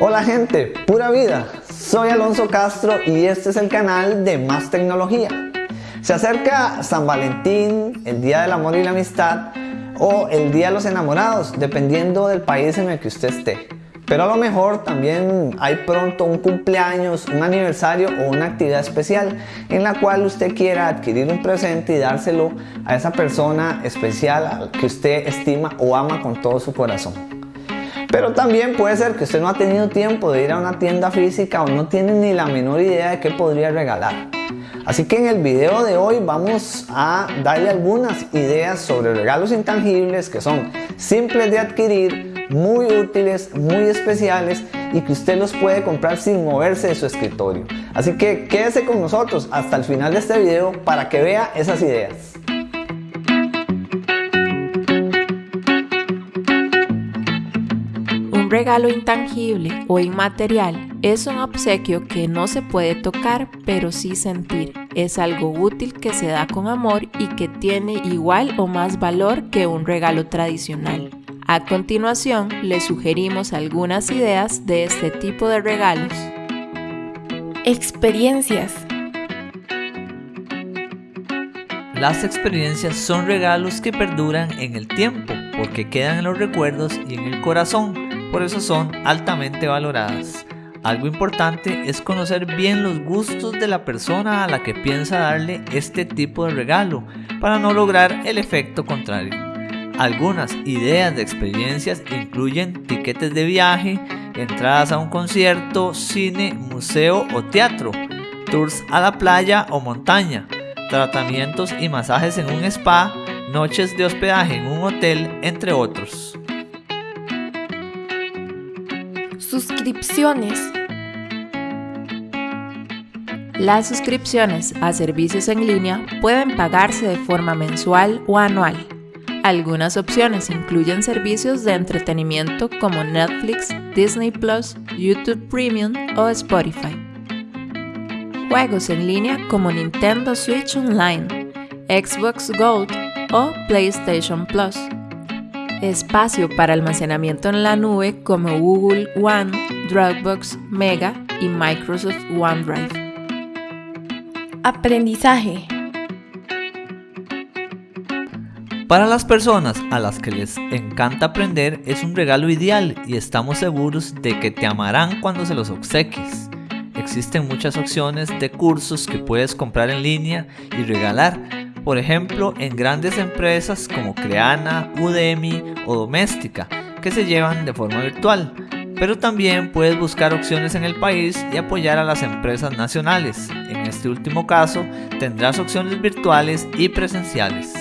Hola gente, pura vida, soy Alonso Castro y este es el canal de Más Tecnología. Se acerca San Valentín, el Día del Amor y la Amistad o el Día de los Enamorados, dependiendo del país en el que usted esté. Pero a lo mejor también hay pronto un cumpleaños, un aniversario o una actividad especial en la cual usted quiera adquirir un presente y dárselo a esa persona especial que usted estima o ama con todo su corazón. Pero también puede ser que usted no ha tenido tiempo de ir a una tienda física o no tiene ni la menor idea de qué podría regalar. Así que en el video de hoy vamos a darle algunas ideas sobre regalos intangibles que son simples de adquirir, muy útiles, muy especiales y que usted los puede comprar sin moverse de su escritorio. Así que quédese con nosotros hasta el final de este video para que vea esas ideas. Un regalo intangible o inmaterial es un obsequio que no se puede tocar pero sí sentir. Es algo útil que se da con amor y que tiene igual o más valor que un regalo tradicional. A continuación, le sugerimos algunas ideas de este tipo de regalos. Experiencias. Las experiencias son regalos que perduran en el tiempo porque quedan en los recuerdos y en el corazón por eso son altamente valoradas. Algo importante es conocer bien los gustos de la persona a la que piensa darle este tipo de regalo para no lograr el efecto contrario. Algunas ideas de experiencias incluyen tiquetes de viaje, entradas a un concierto, cine, museo o teatro, tours a la playa o montaña, tratamientos y masajes en un spa, noches de hospedaje en un hotel, entre otros. Suscripciones. Las suscripciones a servicios en línea pueden pagarse de forma mensual o anual. Algunas opciones incluyen servicios de entretenimiento como Netflix, Disney Plus, YouTube Premium o Spotify. Juegos en línea como Nintendo Switch Online, Xbox Gold o PlayStation Plus espacio para almacenamiento en la nube como Google One, Dropbox, Mega y Microsoft OneDrive. Aprendizaje. Para las personas a las que les encanta aprender es un regalo ideal y estamos seguros de que te amarán cuando se los obsequies. Existen muchas opciones de cursos que puedes comprar en línea y regalar por ejemplo en grandes empresas como Creana, Udemy o Doméstica, que se llevan de forma virtual. Pero también puedes buscar opciones en el país y apoyar a las empresas nacionales. En este último caso tendrás opciones virtuales y presenciales.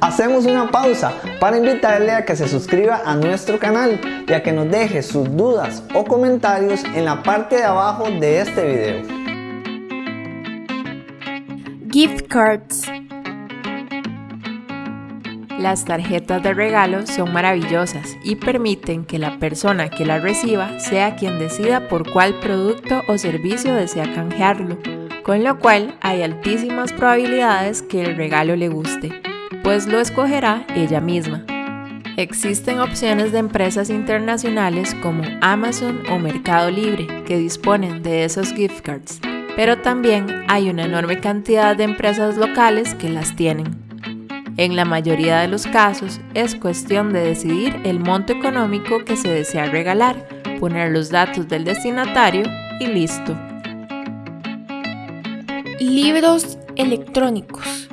Hacemos una pausa para invitarle a que se suscriba a nuestro canal y a que nos deje sus dudas o comentarios en la parte de abajo de este video. Gift cards. Las tarjetas de regalo son maravillosas y permiten que la persona que las reciba sea quien decida por cuál producto o servicio desea canjearlo, con lo cual hay altísimas probabilidades que el regalo le guste, pues lo escogerá ella misma. Existen opciones de empresas internacionales como Amazon o Mercado Libre que disponen de esos gift cards pero también hay una enorme cantidad de empresas locales que las tienen. En la mayoría de los casos es cuestión de decidir el monto económico que se desea regalar, poner los datos del destinatario y listo. Libros electrónicos.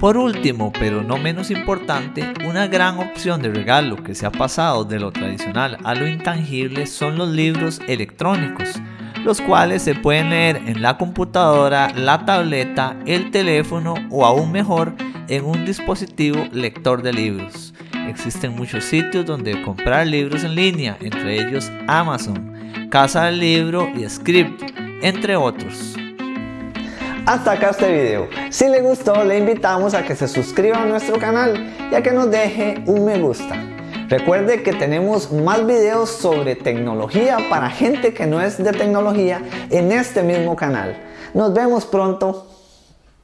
Por último, pero no menos importante, una gran opción de regalo que se ha pasado de lo tradicional a lo intangible son los libros electrónicos los cuales se pueden leer en la computadora, la tableta, el teléfono o aún mejor en un dispositivo lector de libros. Existen muchos sitios donde comprar libros en línea, entre ellos Amazon, Casa del Libro y Script, entre otros. Hasta acá este video. Si le gustó, le invitamos a que se suscriba a nuestro canal y a que nos deje un me gusta. Recuerde que tenemos más videos sobre tecnología para gente que no es de tecnología en este mismo canal. Nos vemos pronto.